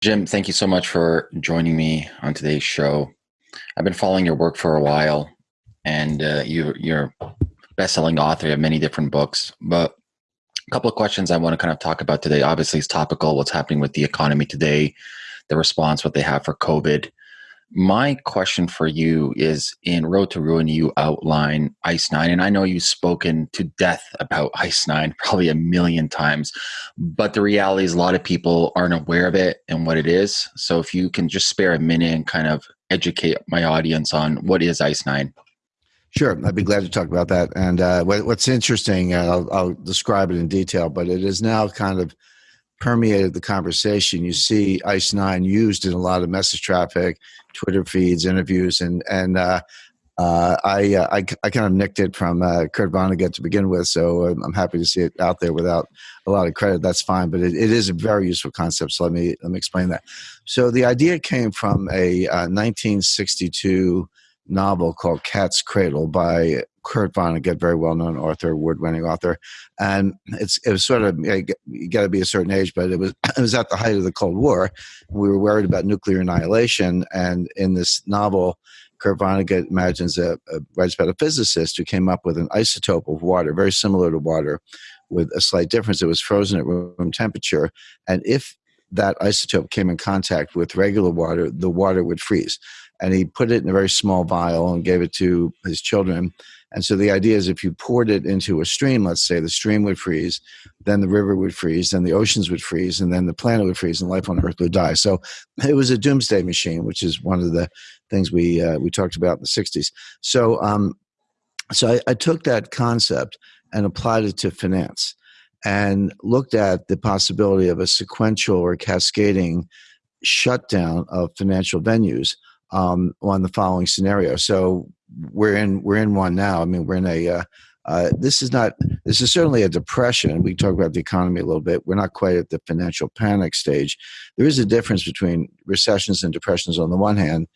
Jim, thank you so much for joining me on today's show. I've been following your work for a while, and uh, you, you're best-selling author. Have many different books, but a couple of questions I want to kind of talk about today. Obviously, it's topical. What's happening with the economy today, the response, what they have for COVID, my question for you is in Road to Ruin, you outline Ice Nine, and I know you've spoken to death about Ice Nine probably a million times, but the reality is a lot of people aren't aware of it and what it is. So if you can just spare a minute and kind of educate my audience on what is Ice Nine. Sure, I'd be glad to talk about that. And uh, what's interesting, uh, I'll, I'll describe it in detail, but it is now kind of permeated the conversation. You see Ice Nine used in a lot of message traffic, Twitter feeds, interviews, and and uh, uh, I, uh, I, I kind of nicked it from uh, Kurt Vonnegut to begin with, so I'm happy to see it out there without a lot of credit. That's fine, but it, it is a very useful concept. So let me let me explain that. So the idea came from a 1962 uh, novel called Cat's Cradle by Kurt Vonnegut, very well known author, award winning author. And it's it was sort of you got to be a certain age, but it was it was at the height of the Cold War. We were worried about nuclear annihilation, and in this novel, Kurt Vonnegut imagines a, a writes about a physicist who came up with an isotope of water, very similar to water, with a slight difference. It was frozen at room temperature, and if that isotope came in contact with regular water, the water would freeze. And he put it in a very small vial and gave it to his children and so the idea is if you poured it into a stream, let's say the stream would freeze, then the river would freeze, then the oceans would freeze, and then the planet would freeze, and life on Earth would die. So it was a doomsday machine, which is one of the things we uh, we talked about in the '60s. So um, so I, I took that concept and applied it to finance, and looked at the possibility of a sequential or cascading shutdown of financial venues um, on the following scenario. So we're in we're in one now. I mean, we're in a uh, uh, this is not this is certainly a depression. We talk about the economy a little bit. We're not quite at the financial panic stage. There is a difference between recessions and depressions on the one hand,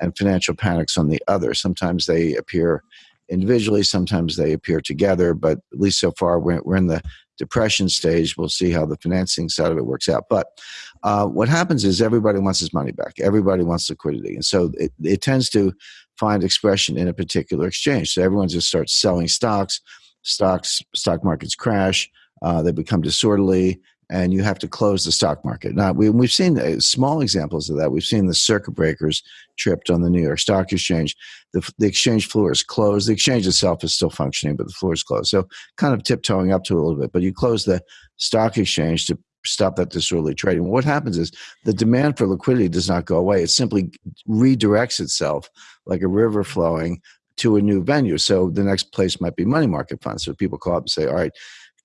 and financial panics on the other. Sometimes they appear individually, sometimes they appear together. But at least so far, we're, we're in the depression stage. We'll see how the financing side of it works out. But uh, what happens is everybody wants his money back. Everybody wants liquidity, and so it, it tends to find expression in a particular exchange. So everyone just starts selling stocks. Stocks, stock markets crash. Uh, they become disorderly, and you have to close the stock market. Now we, we've seen uh, small examples of that. We've seen the circuit breakers tripped on the New York Stock Exchange. The, the exchange floor is closed. The exchange itself is still functioning, but the floor is closed. So kind of tiptoeing up to a little bit. But you close the stock exchange to stop that disorderly trading. What happens is the demand for liquidity does not go away. It simply redirects itself like a river flowing to a new venue. So the next place might be money market funds. So people call up and say, all right,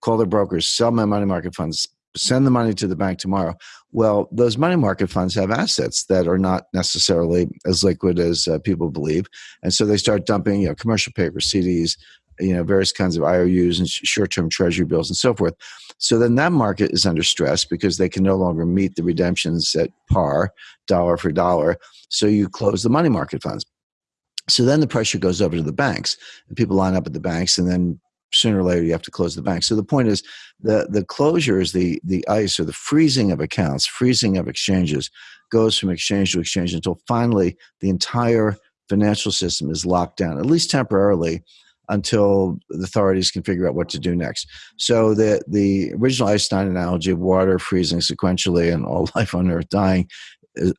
call their brokers, sell my money market funds, send the money to the bank tomorrow. Well, those money market funds have assets that are not necessarily as liquid as uh, people believe. And so they start dumping, you know, commercial paper, CDs, you know, various kinds of IOUs and short-term treasury bills and so forth. So then that market is under stress because they can no longer meet the redemptions at par, dollar for dollar. So you close the money market funds. So then the pressure goes over to the banks, and people line up at the banks, and then sooner or later you have to close the bank. So the point is, the the closure is the the ice or the freezing of accounts, freezing of exchanges, goes from exchange to exchange until finally the entire financial system is locked down, at least temporarily, until the authorities can figure out what to do next. So the the original Einstein analogy of water freezing sequentially and all life on Earth dying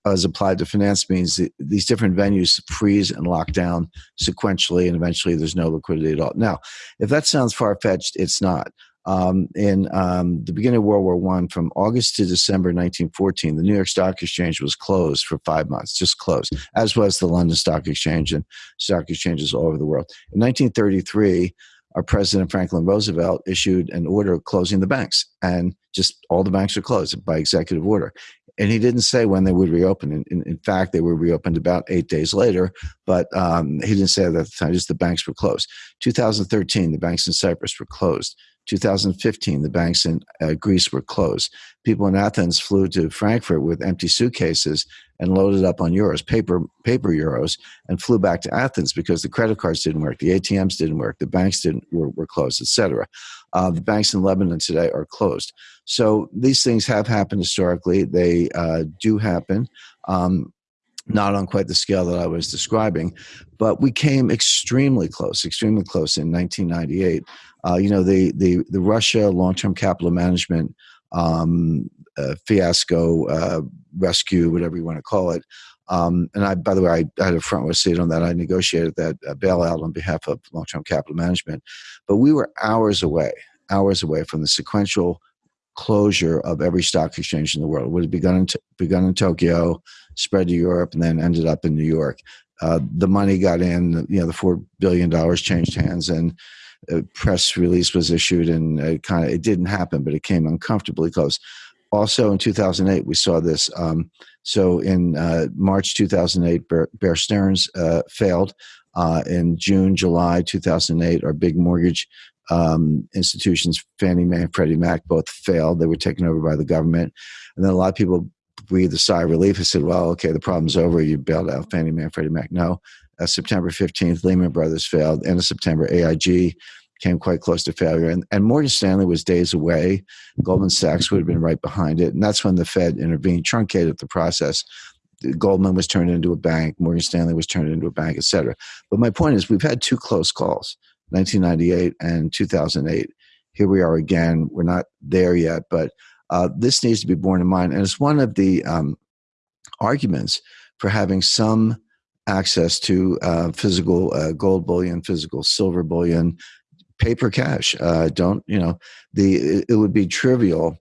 as applied to finance means these different venues freeze and lock down sequentially and eventually there's no liquidity at all. Now, if that sounds far-fetched, it's not. Um, in um, the beginning of World War One, from August to December 1914, the New York Stock Exchange was closed for five months, just closed, as was the London Stock Exchange and stock exchanges all over the world. In 1933, our president Franklin Roosevelt issued an order closing the banks, and just all the banks are closed by executive order. And he didn't say when they would reopen. In, in, in fact, they were reopened about eight days later, but um, he didn't say that at the time. Just the banks were closed. 2013, the banks in Cyprus were closed. 2015, the banks in uh, Greece were closed. People in Athens flew to Frankfurt with empty suitcases and loaded up on euros, paper paper euros, and flew back to Athens because the credit cards didn't work, the ATMs didn't work, the banks didn't were, were closed, etc. Uh, the banks in Lebanon today are closed. So these things have happened historically. They uh, do happen. Um, not on quite the scale that I was describing, but we came extremely close, extremely close in 1998. Uh, you know, the the the Russia long-term capital management um, uh, fiasco, uh, rescue, whatever you want to call it. Um, and I, by the way, I, I, had a front row seat on that. I negotiated that uh, bailout on behalf of long-term capital management, but we were hours away, hours away from the sequential closure of every stock exchange in the world. It would have begun in, begun in Tokyo, spread to Europe, and then ended up in New York. Uh, the money got in, you know, the $4 billion changed hands, and a press release was issued, and it kind of it didn't happen, but it came uncomfortably close. Also, in 2008, we saw this. Um, so, in uh, March 2008, Bear, Bear Stearns uh, failed. Uh, in June, July 2008, our big mortgage um, institutions, Fannie Mae and Freddie Mac, both failed. They were taken over by the government. And then a lot of people breathed a sigh of relief and said, well, okay, the problem's over. You bailed out Fannie Mae and Freddie Mac. No. Uh, September 15th, Lehman Brothers failed. End of September, AIG came quite close to failure. And, and Morgan Stanley was days away. Goldman Sachs would have been right behind it. And that's when the Fed intervened, truncated the process. Goldman was turned into a bank, Morgan Stanley was turned into a bank, et cetera. But my point is, we've had two close calls. 1998 and 2008. Here we are again. We're not there yet, but uh, this needs to be borne in mind. And it's one of the um, arguments for having some access to uh, physical uh, gold bullion, physical silver bullion, paper cash. Uh, don't, you know, the it, would be trivial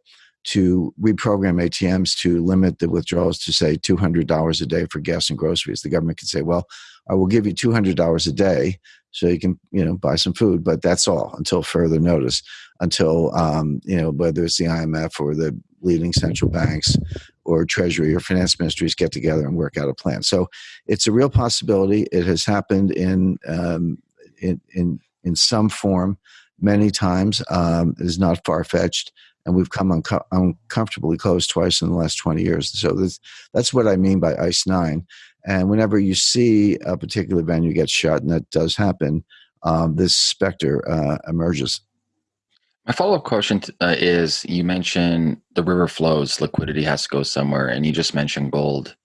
to reprogram ATMs to limit the withdrawals to say $200 a day for gas and groceries. The government could say, well, I will give you $200 a day so you can you know buy some food but that's all until further notice until um, you know whether it's the imf or the leading central banks or treasury or finance ministries get together and work out a plan. So it's a real possibility. It has happened in um, in, in in some form many times. Um, it is not far-fetched and we've come unco- uncomfortably close twice in the last 20 years. So this, that's what i mean by ice 9 and whenever you see a particular venue get shut, and that does happen, um, this specter uh, emerges. My follow up question uh, is you mentioned the river flows, liquidity has to go somewhere, and you just mentioned gold.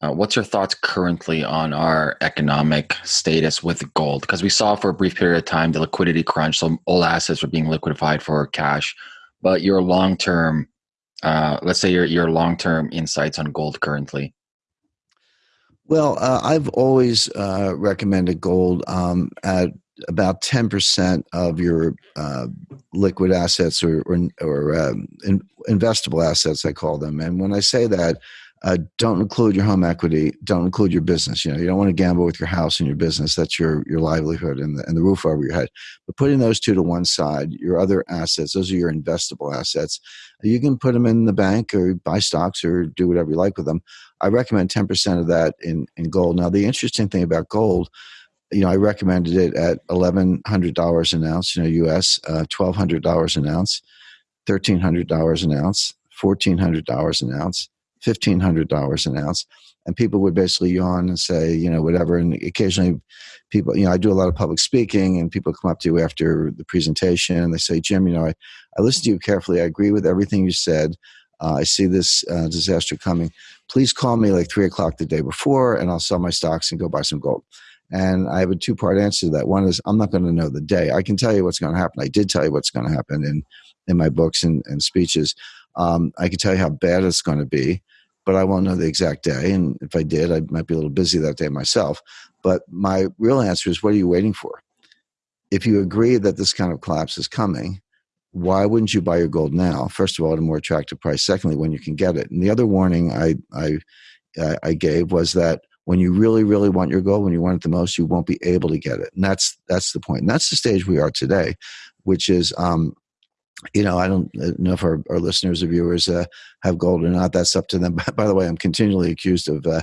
Uh, what's your thoughts currently on our economic status with gold? Because we saw for a brief period of time the liquidity crunch, so all assets were being liquidified for cash. But your long term, uh, let's say your your long term insights on gold currently. Well, uh, I've always uh, recommended gold um, at about 10% of your uh, liquid assets or, or, or um, in, investable assets, I call them. And when I say that, uh, don't include your home equity. Don't include your business. You know, you don't want to gamble with your house and your business. That's your your livelihood and the, and the roof over your head. But putting those two to one side, your other assets, those are your investable assets. You can put them in the bank or buy stocks or do whatever you like with them. I recommend ten percent of that in in gold. Now, the interesting thing about gold you know, I recommended it at eleven hundred dollars an ounce, you know, U.S. Uh, twelve hundred dollars an ounce, thirteen hundred dollars an ounce, fourteen hundred dollars an ounce, $1,500 an ounce. And people would basically yawn and say, you know, whatever. And occasionally people, you know, I do a lot of public speaking and people come up to you after the presentation and they say, Jim, you know, I, I listened to you carefully. I agree with everything you said. Uh, I see this uh, disaster coming. Please call me like three o'clock the day before and I'll sell my stocks and go buy some gold. And I have a two part answer to that. One is I'm not going to know the day. I can tell you what's going to happen. I did tell you what's going to happen in, in my books and, and speeches. Um, I can tell you how bad it's going to be, but I won't know the exact day. And if I did, I might be a little busy that day myself. But my real answer is what are you waiting for? If you agree that this kind of collapse is coming, why wouldn't you buy your gold now? First of all, at a more attractive price. Secondly, when you can get it. And the other warning I, I, I gave was that when you really, really want your gold, when you want it the most, you won't be able to get it. And that's that's the point. And that's the stage we are today, which is um, you know, I don't know if our, our listeners or viewers uh, have gold or not. That's up to them. By the way, I'm continually accused of uh,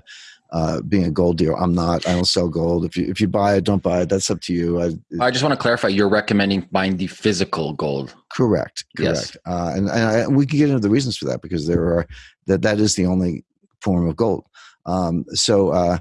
uh, being a gold dealer. I'm not. I don't sell gold. If you if you buy it, don't buy it. That's up to you. I, I just want to clarify. You're recommending buying the physical gold. Correct. Correct. Yes. Uh, and and, I, and we can get into the reasons for that because there are that that is the only form of gold. Um, so uh,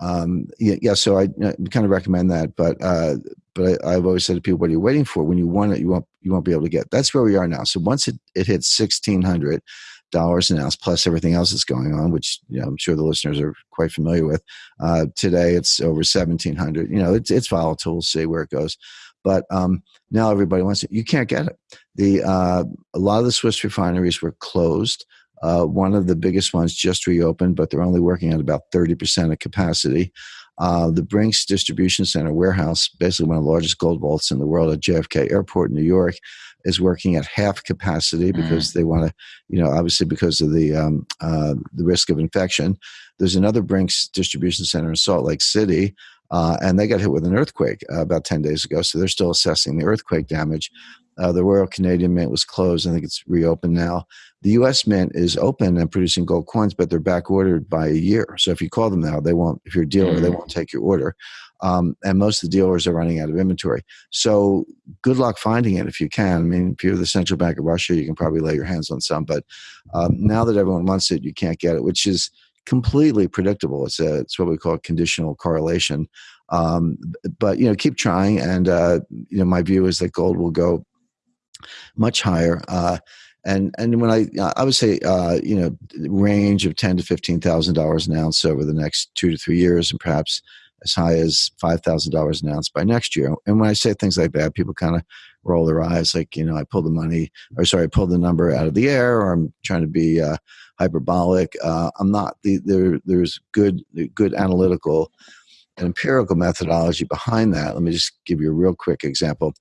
um, yeah, yeah, so I, kind of recommend that. But uh, but I, have always said to people, what are you waiting for? When you want it, you won't you won't be able to get. That's where we are now. So once it, it hits sixteen hundred dollars an ounce plus everything else that's going on, which you know, I'm sure the listeners are quite familiar with. Uh, today it's over seventeen hundred. You know, it's it's volatile. We'll see where it goes. But um, now everybody wants it. You can't get it. The uh, a lot of the Swiss refineries were closed. Uh, one of the biggest ones just reopened, but they're only working at about 30% of capacity. Uh, the Brinks Distribution Center warehouse, basically one of the largest gold vaults in the world at JFK Airport in New York, is working at half capacity because mm. they want to, you know, obviously because of the um, uh, the risk of infection. There's another Brinks Distribution Center in Salt Lake City, uh, and they got hit with an earthquake uh, about 10 days ago, so they're still assessing the earthquake damage. Uh, the Royal Canadian Mint was closed. I think it's reopened now. The U.S. Mint is open and producing gold coins, but they're back ordered by a year. So if you call them now, they won't. If you're a dealer, mm. they won't take your order. Um, and most of the dealers are running out of inventory. So good luck finding it if you can. I mean, if you're the central bank of Russia, you can probably lay your hands on some. But um, now that everyone wants it, you can't get it, which is completely predictable. It's a it's what we call conditional correlation. Um, but you know, keep trying. And uh, you know, my view is that gold will go much higher. Uh, and and when I I would say uh, you know range of ten to fifteen thousand dollars an ounce over the next two to three years, and perhaps as high as five thousand dollars an ounce by next year. And when I say things like that, people kind of roll their eyes, like you know, I pulled the money, or sorry, I pulled the number out of the air, or I'm trying to be uh, hyperbolic. Uh, I'm not. The, there, there's good, good analytical and empirical methodology behind that. Let me just give you a real quick example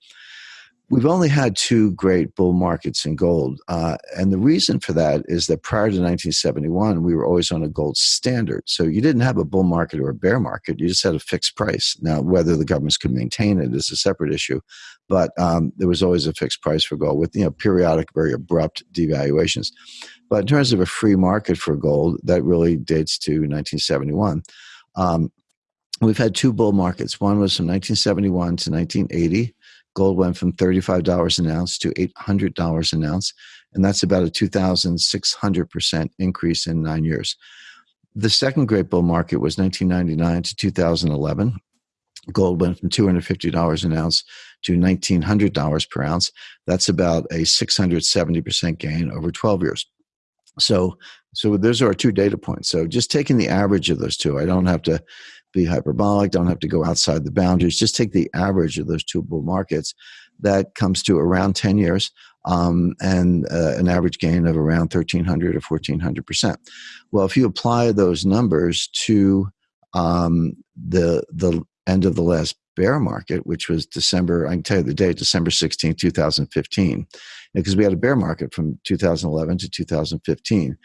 we've only had two great bull markets in gold. Uh, and the reason for that is that prior to 1971, we were always on a gold standard. So you didn't have a bull market or a bear market, you just had a fixed price. Now, whether the governments could maintain it is a separate issue, but um, there was always a fixed price for gold with you know periodic, very abrupt devaluations. But in terms of a free market for gold, that really dates to 1971. Um, we've had two bull markets. One was from 1971 to 1980 gold went from $35 an ounce to $800 an ounce, and that's about a 2,600% increase in nine years. The second great bull market was 1999 to 2011. Gold went from $250 an ounce to $1,900 per ounce. That's about a 670% gain over 12 years. So, so those are our two data points. So just taking the average of those two, I don't have to be hyperbolic, don't have to go outside the boundaries. Just take the average of those two bull markets. That comes to around 10 years um, and uh, an average gain of around 1,300 or 1,400%. Well, if you apply those numbers to um, the, the end of the last bear market, which was December, I can tell you the date, December 16, 2015, because we had a bear market from 2011 to 2015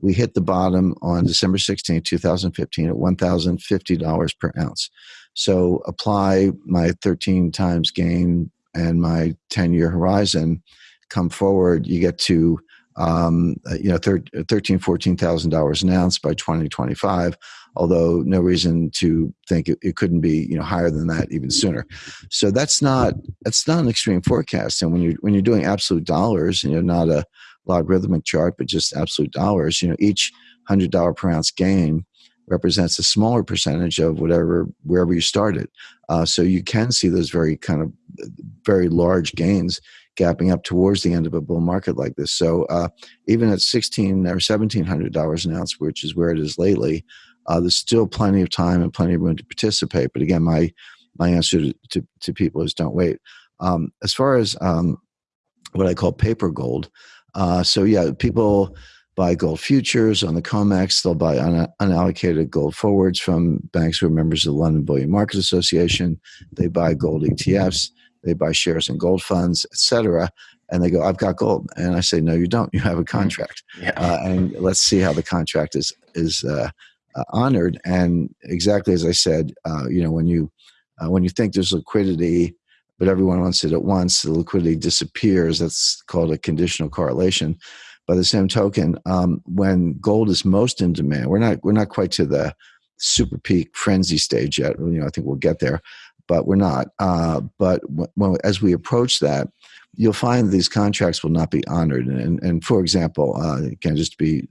we hit the bottom on December 16, 2015 at $1,050 per ounce. So apply my 13 times gain and my 10 year horizon, come forward, you get to um, you know, thir- thirteen, fourteen thousand dollars an ounce by 2025. Although no reason to think it, it, couldn't be, you know, higher than that even sooner. So that's not that's not an extreme forecast. And when you when you're doing absolute dollars, and you're not a logarithmic chart, but just absolute dollars, you know, each hundred dollar per ounce gain represents a smaller percentage of whatever wherever you started. Uh, so you can see those very kind of very large gains gapping up towards the end of a bull market like this. So uh, even at sixteen or seventeen hundred dollars an ounce, which is where it is lately, uh, there's still plenty of time and plenty of room to participate. But again, my my answer to, to, to people is don't wait. Um, as far as um, what I call paper gold, uh, so yeah, people buy gold futures on the COMEX. They'll buy un- unallocated gold forwards from banks who are members of the London Bullion Market Association. They buy gold ETFs. They buy shares in gold funds, etc. And they go, "I've got gold," and I say, "No, you don't. You have a contract." Yeah. Uh, and let's see how the contract is is uh, uh, honored. And exactly as I said, uh, you know, when you uh, when you think there's liquidity but everyone wants it at once, the liquidity disappears. That's called a conditional correlation. By the same token, um, when gold is most in demand, we're not we're not quite to the super peak frenzy stage yet. You know, I think we'll get there, but we're not. Uh, but when, as we approach that, you'll find these contracts will not be honored. And, and for example, uh, just to be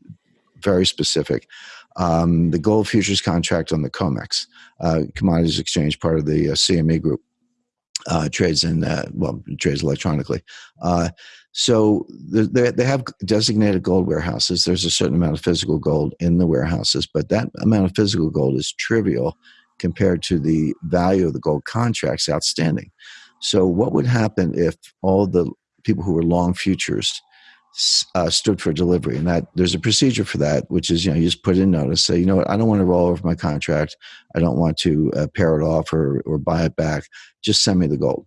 very specific, um, the gold futures contract on the COMEX, uh, Commodities Exchange, part of the uh, CME group, uh, trades in, uh, well, trades electronically. Uh, so they, they have designated gold warehouses. There's a certain amount of physical gold in the warehouses, but that amount of physical gold is trivial compared to the value of the gold contracts outstanding. So, what would happen if all the people who were long futures uh, stood for delivery? And that there's a procedure for that, which is you know you just put in notice, say you know what I don't want to roll over my contract, I don't want to uh, pair it off or or buy it back. Just send me the gold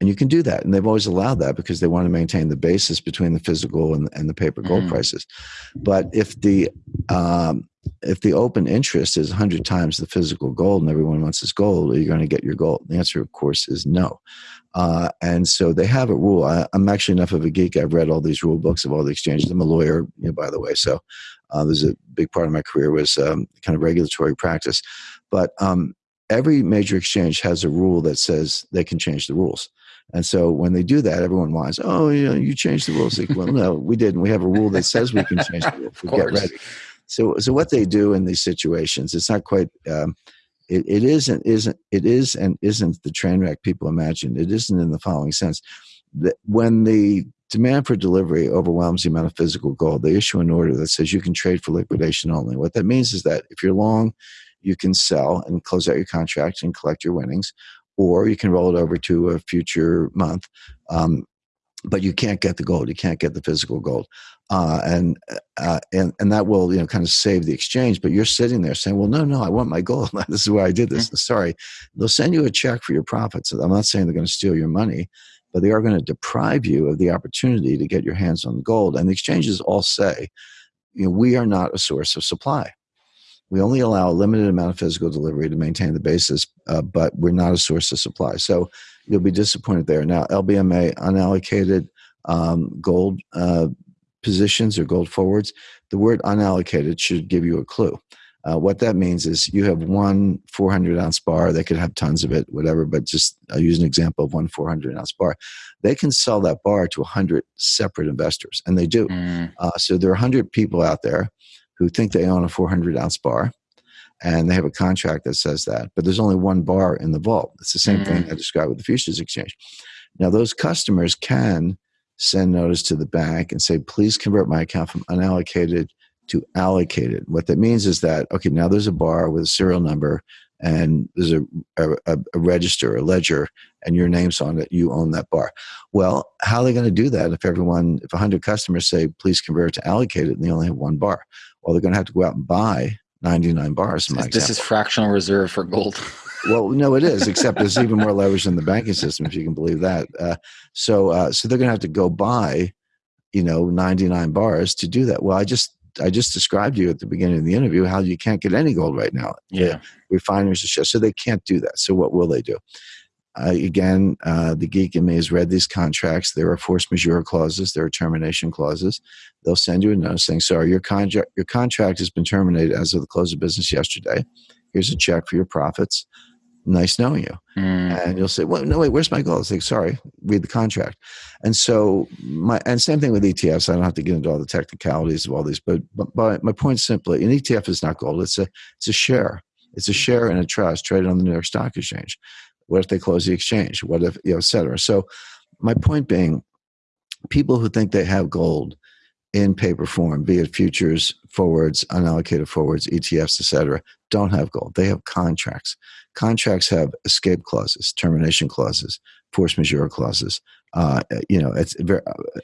and you can do that. And they've always allowed that because they want to maintain the basis between the physical and, and the paper gold mm. prices. But if the um, if the open interest is 100 times the physical gold and everyone wants this gold are you going to get your gold? The answer of course is no. Uh, and so they have a rule. I, am actually enough of a geek. I've read all these rule books of all the exchanges. I'm a lawyer you know, by the way. So uh, there's a big part of my career was um, kind of regulatory practice. But um, every major exchange has a rule that says they can change the rules and so when they do that, everyone wants, oh, you know, you changed the rules. Like, well, no, we didn't. We have a rule that says we can change the rules. We get ready. So, so what they do in these situations, it's not quite. Um, it, it isn't isn't it is and isn't the train wreck people imagine. It isn't in the following sense that when the demand for delivery overwhelms the amount of physical gold, they issue an order that says you can trade for liquidation only. What that means is that if you're long, you can sell and close out your contract and collect your winnings or you can roll it over to a future month. Um, but you can't get the gold. You can't get the physical gold, uh, and uh, and and that will you know kind of save the exchange. But you're sitting there saying, "Well, no, no, I want my gold. this is why I did this." Mm-hmm. Sorry, they'll send you a check for your profits. I'm not saying they're going to steal your money, but they are going to deprive you of the opportunity to get your hands on the gold. And the exchanges all say, you know, we are not a source of supply. We only allow a limited amount of physical delivery to maintain the basis, uh, but we're not a source of supply. So you'll be disappointed there. Now, LBMA unallocated um, gold uh, positions or gold forwards, the word unallocated should give you a clue. Uh, what that means is you have one 400 ounce bar. They could have tons of it, whatever, but just I'll use an example of one 400 ounce bar. They can sell that bar to 100 separate investors, and they do. Mm. Uh, so there are 100 people out there who think they own a 400 ounce bar and they have a contract that says that, but there's only one bar in the vault. It's the same mm. thing I described with the futures exchange. Now, those customers can send notice to the bank and say, please convert my account from unallocated to allocated. What that means is that, okay, now there's a bar with a serial number and there's a, a, a, register, a ledger, and your name's on it, you own that bar. Well, how are they going to do that if everyone, if 100 customers say, please convert to allocated, and they only have one bar? Well, they're going to have to go out and buy 99 bars. this example. is fractional reserve for gold. well, no, it is, except there's even more leverage in the banking system, if you can believe that. Uh, so, uh, so they're going to have to go buy, you know, 99 bars to do that. Well, I just I just described to you at the beginning of the interview how you can't get any gold right now. Yeah, refiners are shut. so they can't do that. So what will they do? Uh, again, uh, the geek in me has read these contracts. There are force majeure clauses. There are termination clauses. They'll send you a notice saying, "Sorry, your contract your contract has been terminated as of the close of business yesterday. Here's a check for your profits. Nice knowing you." Mm. And you'll say, "Well, no, wait. Where's my gold?" It's like, "Sorry, read the contract." And so, my and same thing with ETFs. I don't have to get into all the technicalities of all these, but but, but my point simply, an ETF is not gold. It's a it's a share. It's a share in a trust traded on the New York Stock Exchange. What if they close the exchange? What if, you know, et cetera? So, my point being, people who think they have gold in paper form, be it futures, forwards, unallocated forwards, ETFs, et cetera, don't have gold. They have contracts. Contracts have escape clauses, termination clauses, force majeure clauses. Uh, you know, it's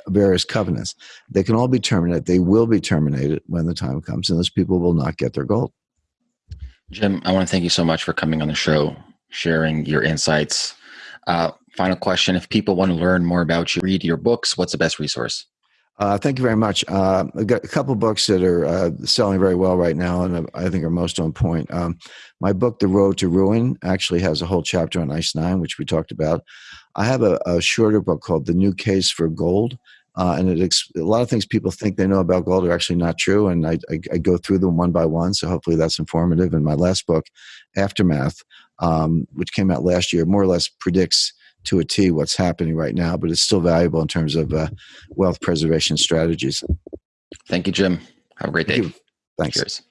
various covenants. They can all be terminated. They will be terminated when the time comes, and those people will not get their gold. Jim, I want to thank you so much for coming on the show sharing your insights. Uh, final question If people want to learn more about you, read your books, what's the best resource? Uh, thank you very much. Uh, I've got a couple books that are uh, selling very well right now, and I think are most on point. Um, my book, The Road to Ruin, actually has a whole chapter on ICE 9, which we talked about. I have a, a, shorter book called The New Case for Gold, Uh, and it a lot of things people think they know about gold are actually not true. And I, I, I, go through them one by one. So hopefully that's informative. And my last book, Aftermath, um, which came out last year, more or less predicts to a T what's happening right now, but it's still valuable in terms of uh, wealth preservation strategies. Thank you, Jim. Have a great day. Thank Thanks. Cheers.